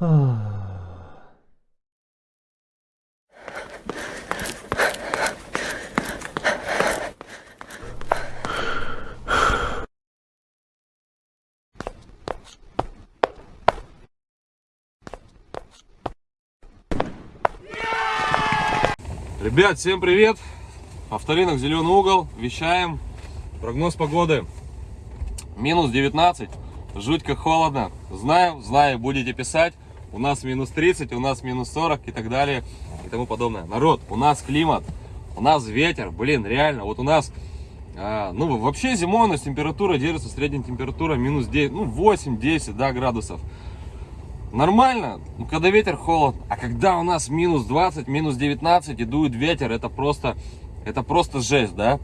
Ребят, всем привет! Авторынок Зеленый угол. Вещаем. Прогноз погоды. Минус 19. Жуть как холодно. Знаю, знаю, будете писать. У нас минус 30, у нас минус 40 и так далее и тому подобное. Народ, у нас климат, у нас ветер. Блин, реально, вот у нас... а, ну, вообще зимой у нас температура держится, средняя температура минус 9, ну, 8-10 да, градусов. Нормально, ну, когда ветер холод, а когда у нас минус 20, минус 19 и дует ветер, это просто, это просто жесть, да,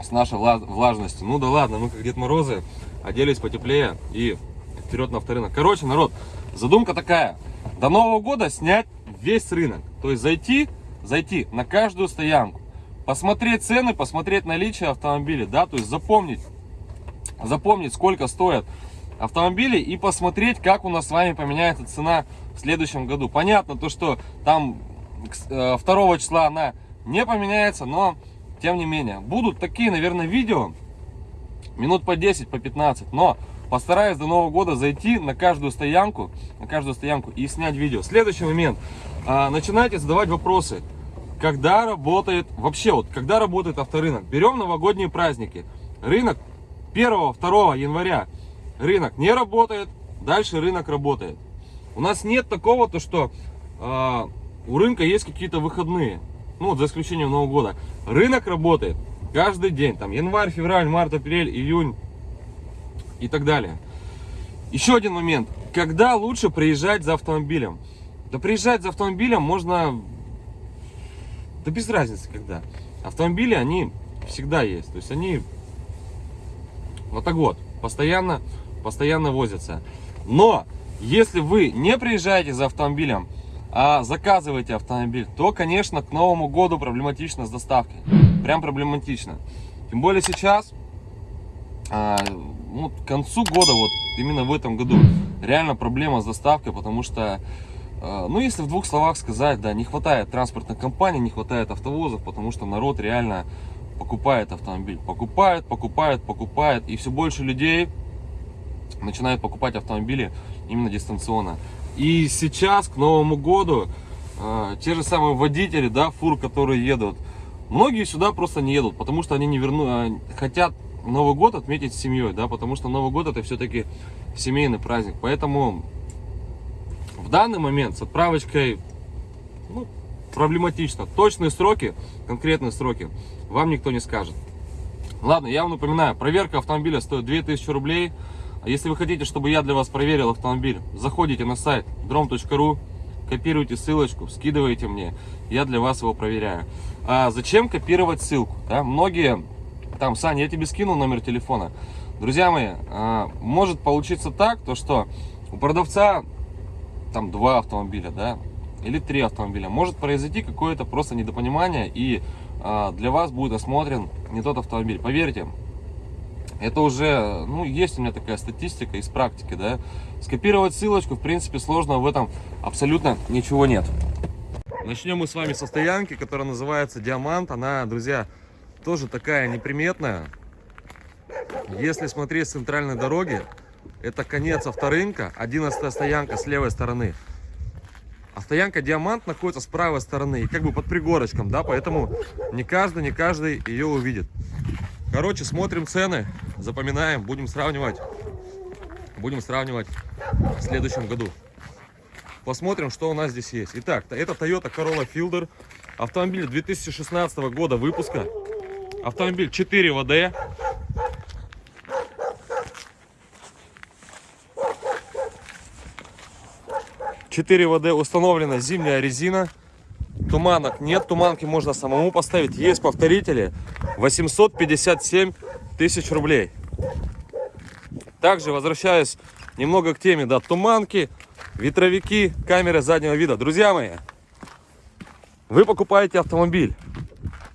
с нашей вла- влажностью. Ну да ладно, мы как Дед Морозы, оделись потеплее и вперед на авторынок. Короче, народ, задумка такая, до Нового года снять весь рынок, то есть зайти, зайти на каждую стоянку, посмотреть цены, посмотреть наличие автомобилей, да, то есть запомнить, запомнить, сколько стоят автомобили и посмотреть, как у нас с вами поменяется цена в следующем году. Понятно, то, что там э, 2 числа она не поменяется, но тем не менее. Будут такие, наверное, видео, минут по 10, по 15, но постараюсь до Нового года зайти на каждую стоянку, на каждую стоянку и снять видео. Следующий момент. А, начинайте задавать вопросы. Когда работает, вообще вот, когда работает авторынок? Берем новогодние праздники. Рынок 1-2 января рынок не работает, дальше рынок работает. У нас нет такого, то что э, у рынка есть какие-то выходные, ну за исключением Нового года. Рынок работает каждый день, там январь, февраль, март, апрель, июнь и так далее. Еще один момент, когда лучше приезжать за автомобилем? Да приезжать за автомобилем можно, да без разницы когда. Автомобили, они всегда есть, то есть они вот так вот, постоянно постоянно возятся. Но если вы не приезжаете за автомобилем, а заказываете автомобиль, то, конечно, к Новому году проблематично с доставкой. Прям проблематично. Тем более сейчас, а, ну, к концу года, вот именно в этом году, реально проблема с доставкой, потому что, а, ну, если в двух словах сказать, да, не хватает транспортных компаний, не хватает автовозов, потому что народ реально покупает автомобиль. Покупает, покупает, покупает, и все больше людей начинают покупать автомобили именно дистанционно. И сейчас, к Новому году, э, те же самые водители, да, фур, которые едут, многие сюда просто не едут, потому что они не верну, э, хотят Новый год отметить с семьей, да, потому что Новый год это все-таки семейный праздник. Поэтому в данный момент с отправочкой ну, проблематично. Точные сроки, конкретные сроки вам никто не скажет. Ладно, я вам напоминаю, проверка автомобиля стоит 2000 рублей. Если вы хотите, чтобы я для вас проверил автомобиль, заходите на сайт drom.ru, копируйте ссылочку, скидывайте мне, я для вас его проверяю. А зачем копировать ссылку? Да? Многие, там, Саня, я тебе скинул номер телефона. Друзья мои, а, может получиться так, то что у продавца там два автомобиля, да, или три автомобиля. Может произойти какое-то просто недопонимание, и а, для вас будет осмотрен не тот автомобиль. Поверьте, это уже, ну, есть у меня такая статистика из практики, да. Скопировать ссылочку, в принципе, сложного в этом абсолютно ничего нет. Начнем мы с вами со стоянки, которая называется Диамант. Она, друзья, тоже такая неприметная. Если смотреть с центральной дороги, это конец авторынка, 11 стоянка с левой стороны. А стоянка Диамант находится с правой стороны, как бы под пригорочком, да, поэтому не каждый, не каждый ее увидит. Короче, смотрим цены, запоминаем, будем сравнивать. Будем сравнивать в следующем году. Посмотрим, что у нас здесь есть. Итак, это Toyota Corolla Fielder. Автомобиль 2016 года выпуска. Автомобиль 4 ВД. Четыре ВД установлена зимняя резина. Туманок нет, туманки можно самому поставить. Есть повторители. 857 тысяч рублей. Также возвращаюсь немного к теме, да, туманки, ветровики, камеры заднего вида. Друзья мои, вы покупаете автомобиль,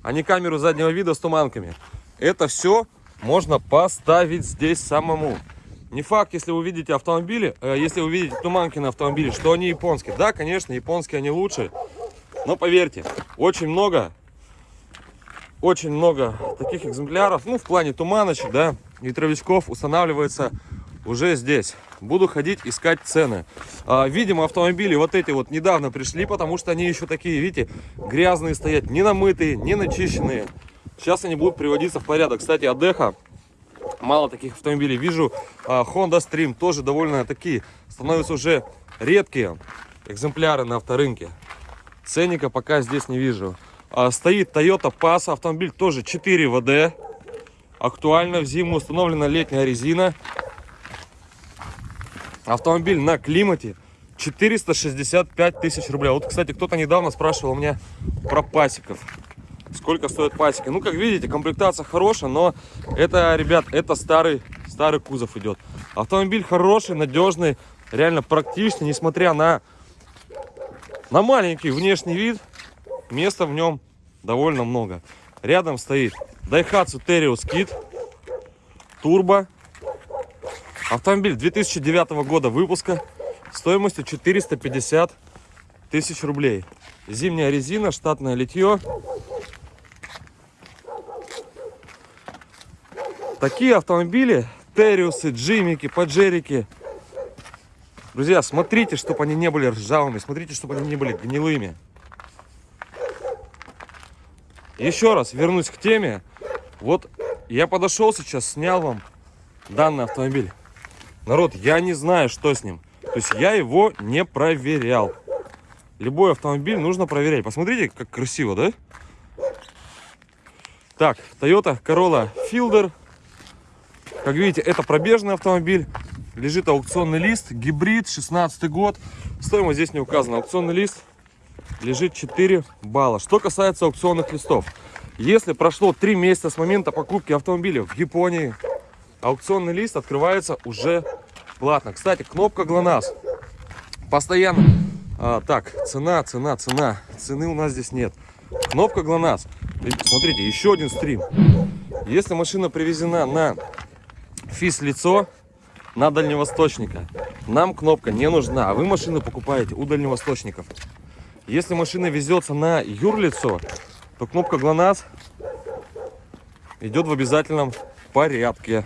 а не камеру заднего вида с туманками. Это все можно поставить здесь самому. Не факт, если вы видите автомобили, э, если вы видите туманки на автомобиле, что они японские. Да, конечно, японские они лучше. Но поверьте, очень много, очень много таких экземпляров, ну, в плане туманочек, да, ветровичков устанавливается уже здесь. Буду ходить искать цены. А, видимо, автомобили вот эти вот недавно пришли, потому что они еще такие, видите, грязные стоят, не намытые, не начищенные. Сейчас они будут приводиться в порядок. Кстати, Адеха, мало таких автомобилей вижу. А, Honda Stream тоже довольно такие, становятся уже редкие экземпляры на авторынке. Ценника пока здесь не вижу. А, стоит Toyota Pass, автомобиль тоже 4 ВД. Актуально в зиму установлена летняя резина. Автомобиль на климате 465 тысяч рублей. Вот, кстати, кто-то недавно спрашивал у меня про пасеков. Сколько стоят пасеки? Ну, как видите, комплектация хорошая, но это, ребят, это старый, старый кузов идет. Автомобиль хороший, надежный, реально практичный, несмотря на, на маленький внешний вид, места в нем довольно много. Рядом стоит Daihatsu Terios Kit, турбо, Автомобиль 2009 года выпуска стоимостью 450 тысяч рублей. Зимняя резина, штатное литье. Такие автомобили, Териусы, Джимики, Паджерики. Друзья, смотрите, чтобы они не были ржавыми, смотрите, чтобы они не были гнилыми. Еще раз вернусь к теме. Вот я подошел сейчас, снял вам данный автомобиль. Народ, я не знаю, что с ним. То есть я его не проверял. Любой автомобиль нужно проверять. Посмотрите, как красиво, да? Так, Toyota Corolla Fielder. Как видите, это пробежный автомобиль. Лежит аукционный лист, гибрид, 16 год. Стоимость здесь не указана. Аукционный лист лежит 4 балла. Что касается аукционных листов. Если прошло 3 месяца с момента покупки автомобиля в Японии, аукционный лист открывается уже платно. Кстати, кнопка ГЛОНАСС. Постоянно. А, так, цена, цена, цена. Цены у нас здесь нет. Кнопка ГЛОНАСС. Смотрите, еще один стрим. Если машина привезена на физ-лицо, на дальневосточника, нам кнопка не нужна. А вы машину покупаете у дальневосточников. Если машина везется на юрлицо, то кнопка ГЛОНАСС идет в обязательном порядке.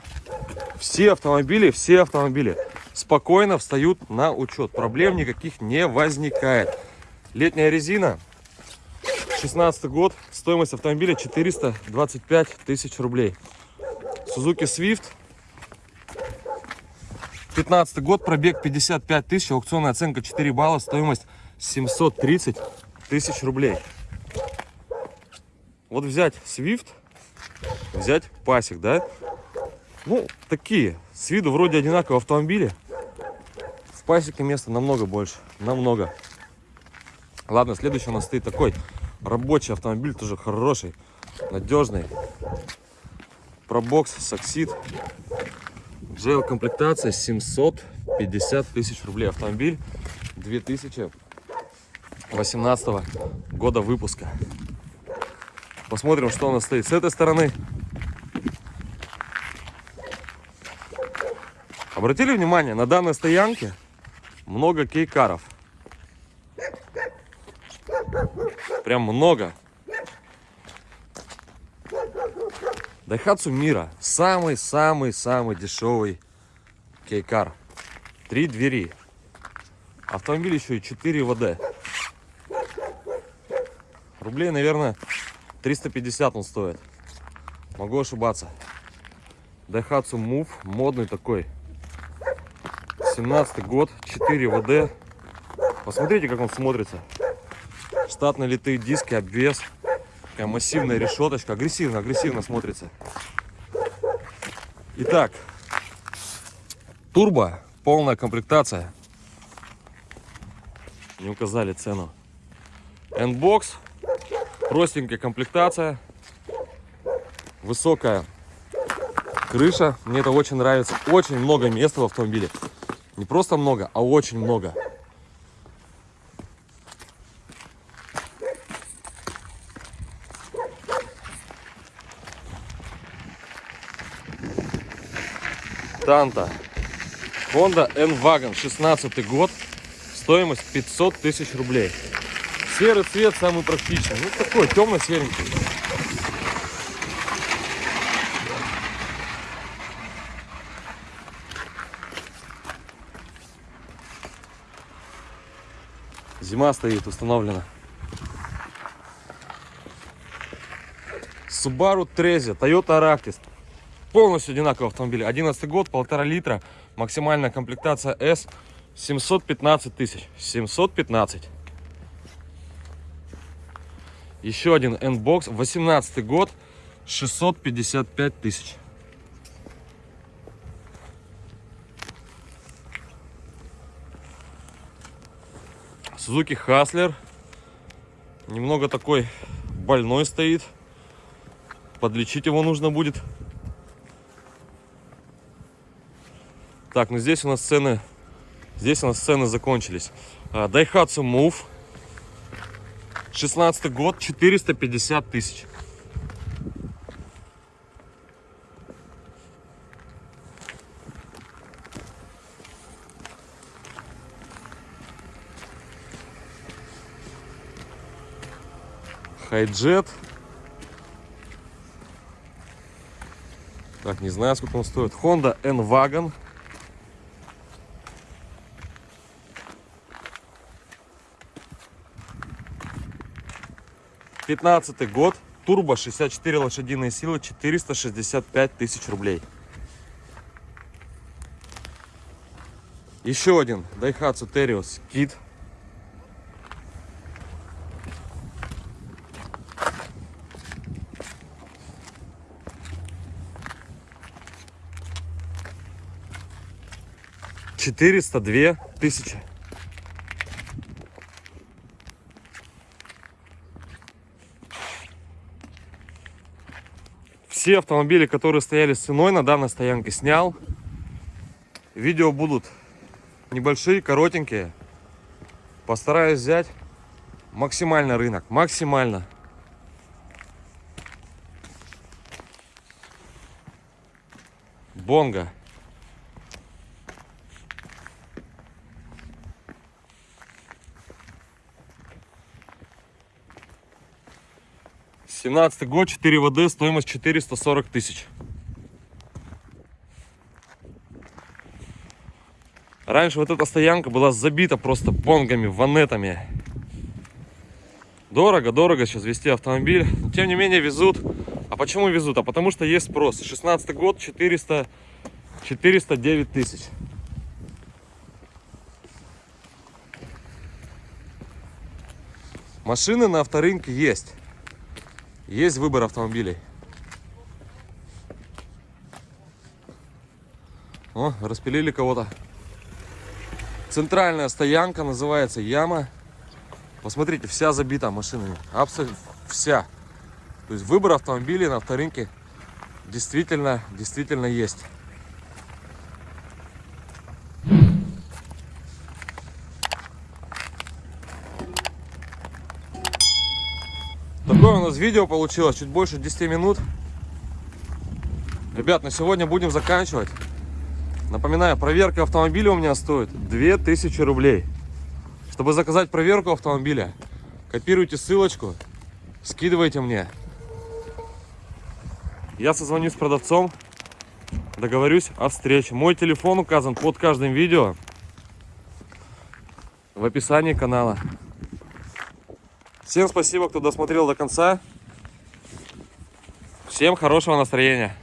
Все автомобили, все автомобили спокойно встают на учет. Проблем никаких не возникает. Летняя резина, 16 год, стоимость автомобиля 425 тысяч рублей. Suzuki Swift, 15 год, пробег 55 тысяч, аукционная оценка 4 балла, стоимость 730 тысяч рублей. Вот взять Swift, взять пасек, да, ну, такие. С виду вроде одинаковые автомобили. В пасеке места намного больше. Намного. Ладно, следующий у нас стоит такой рабочий автомобиль, тоже хороший, надежный. Пробокс, саксид. GL комплектация 750 тысяч рублей. Автомобиль 2018 года выпуска. Посмотрим, что у нас стоит с этой стороны. Обратили внимание, на данной стоянке много кейкаров. Прям много. Дайхатсу Мира. Самый-самый-самый дешевый кейкар. Три двери. Автомобиль еще и 4 ВД. Рублей, наверное, 350 он стоит. Могу ошибаться. Daihatsu Move. Модный такой. 17 год, 4 ВД. Посмотрите, как он смотрится. Штатные литые диски, обвес. Такая массивная решеточка. Агрессивно, агрессивно смотрится. Итак, турбо, полная комплектация. Не указали цену. N-бокс, простенькая комплектация, высокая крыша. Мне это очень нравится. Очень много места в автомобиле. Не просто много, а очень много. Танта. Honda N-Wagon, 16 год, стоимость 500 тысяч рублей. Серый цвет самый практичный, ну такой темно-серенький. Зима стоит, установлена. Subaru Trezia, Toyota Aractis. Полностью одинаковый автомобиль. 11 год, полтора литра. Максимальная комплектация S. 715 тысяч. 715. Еще один N-Box. 18 год. 655 тысяч. Suzuki Хаслер. Немного такой больной стоит. Подлечить его нужно будет. Так, ну здесь у нас цены, здесь у нас цены закончились. А, Daihatsu Move, 16 год, 450 тысяч. Хайджет. Так, не знаю, сколько он стоит. Honda N-Wagon. Пятнадцатый год. Турбо 64 лошадиные силы, 465 тысяч рублей. Еще один Daihatsu Terios Kit четыреста две тысячи. Все автомобили которые стояли с ценой на данной стоянке снял. Видео будут небольшие коротенькие. Постараюсь взять максимально рынок максимально. Бонга 17 год, 4 ВД, стоимость 440 тысяч. Раньше вот эта стоянка была забита просто бонгами, ванетами. Дорого, дорого сейчас вести автомобиль. Но, тем не менее везут. А почему везут? А потому что есть спрос. 16 год, 400, 409 тысяч. Машины на авторынке есть. Есть выбор автомобилей. О, распилили кого-то. Центральная стоянка называется Яма. Посмотрите, вся забита машинами. Абсолютно вся. То есть выбор автомобилей на авторынке действительно, действительно есть. Такое у нас видео получилось, чуть больше 10 минут. Ребят, на сегодня будем заканчивать. Напоминаю, проверка автомобиля у меня стоит 2000 рублей. Чтобы заказать проверку автомобиля, копируйте ссылочку, скидывайте мне. Я созвонюсь с продавцом, договорюсь о встрече. Мой телефон указан под каждым видео в описании канала. Всем спасибо, кто досмотрел до конца. Всем хорошего настроения.